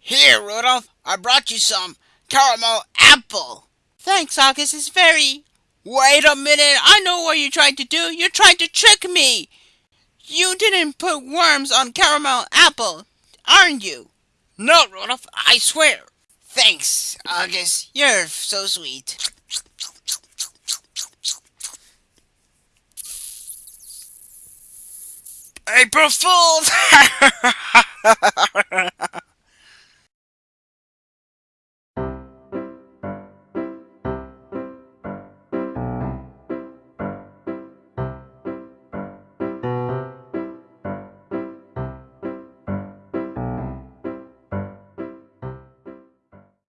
Here, Rudolph, I brought you some caramel apple. Thanks, August. It's very. Wait a minute. I know what you're trying to do. You're trying to trick me. You didn't put worms on caramel apple, aren't you? No, Rudolph, I swear. Thanks, August. You're so sweet. April Fools!